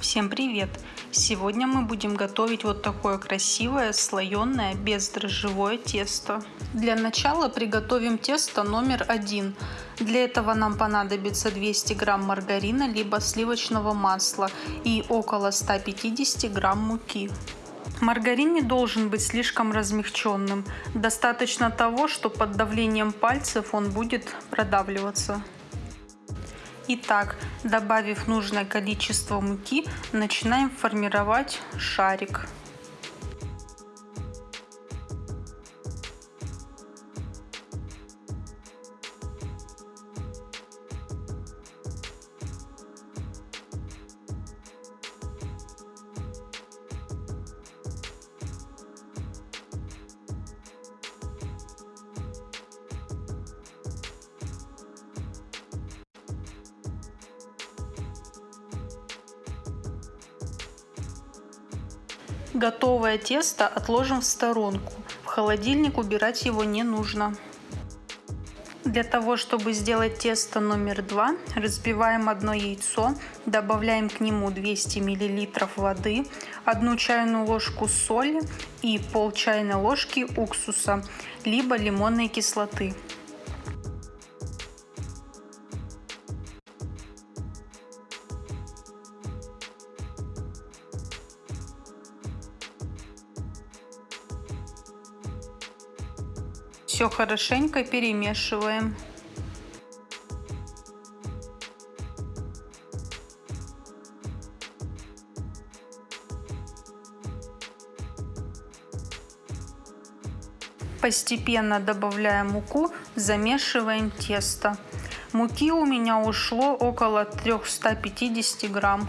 Всем привет! Сегодня мы будем готовить вот такое красивое слоеное бездрожжевое тесто. Для начала приготовим тесто номер один. Для этого нам понадобится 200 грамм маргарина либо сливочного масла и около 150 грамм муки. Маргарин не должен быть слишком размягченным. Достаточно того, что под давлением пальцев он будет продавливаться. Итак, добавив нужное количество муки, начинаем формировать шарик. Готовое тесто отложим в сторонку. В холодильник убирать его не нужно. Для того, чтобы сделать тесто номер два, разбиваем одно яйцо, добавляем к нему 200 мл воды, одну чайную ложку соли и пол чайной ложки уксуса, либо лимонной кислоты. Все хорошенько перемешиваем. Постепенно добавляем муку, замешиваем тесто. Муки у меня ушло около 350 грамм.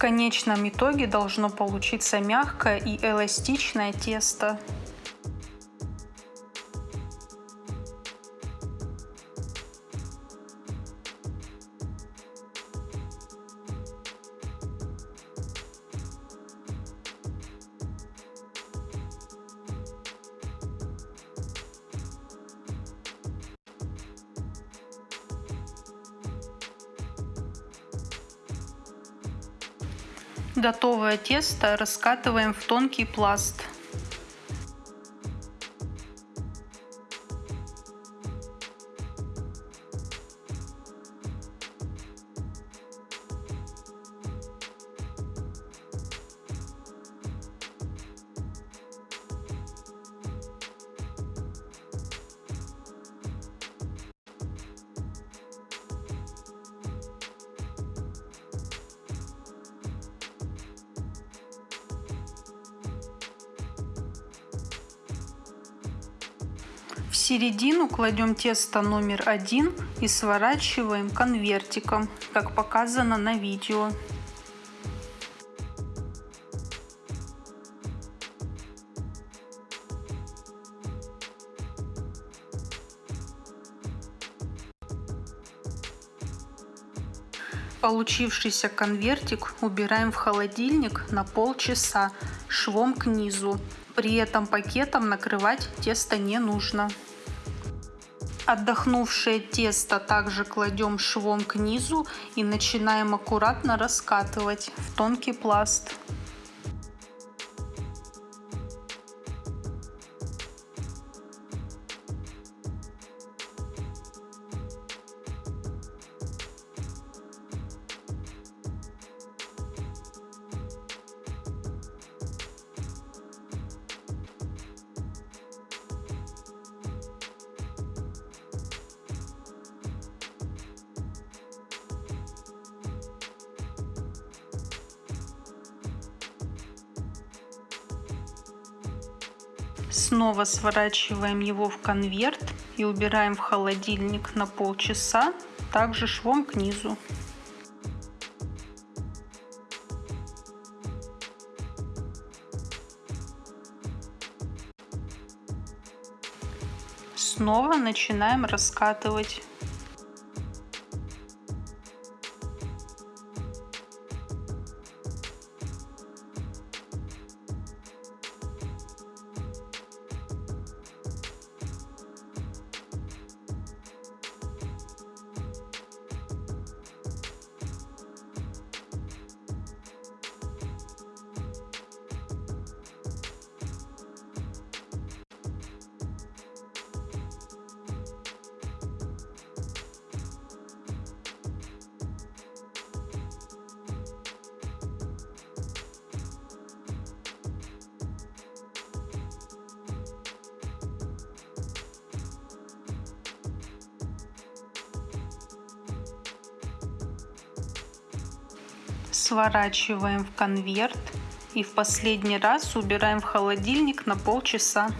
Конечном итоге должно получиться мягкое и эластичное тесто. Готовое тесто раскатываем в тонкий пласт. В середину кладем тесто номер один и сворачиваем конвертиком, как показано на видео. Получившийся конвертик убираем в холодильник на полчаса швом к низу. При этом пакетом накрывать тесто не нужно. Отдохнувшее тесто также кладем швом к низу и начинаем аккуратно раскатывать в тонкий пласт. Снова сворачиваем его в конверт и убираем в холодильник на полчаса, также швом к низу. Снова начинаем раскатывать. Сворачиваем в конверт и в последний раз убираем в холодильник на полчаса.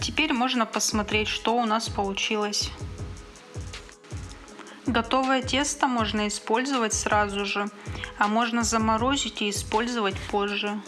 Теперь можно посмотреть, что у нас получилось. Готовое тесто можно использовать сразу же, а можно заморозить и использовать позже.